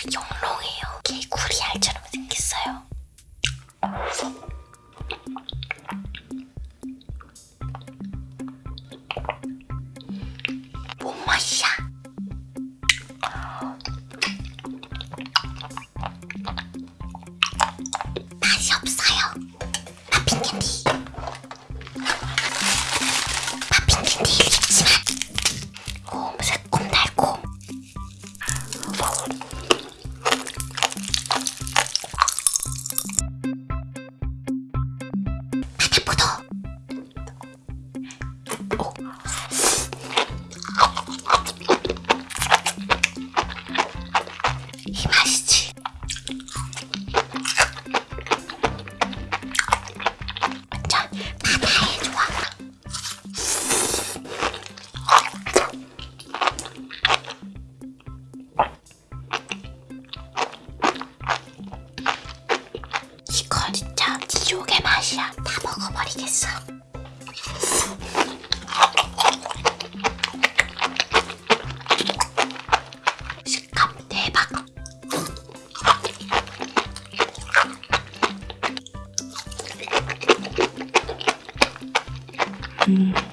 그 용롱이에요. 개구리알처럼 생겼어요. 뭔 맛이야? 맛이 없어요. 이 맛이지. 이거 진짜 지옥의 맛이야. 다 먹어버리겠어. Mm-hmm.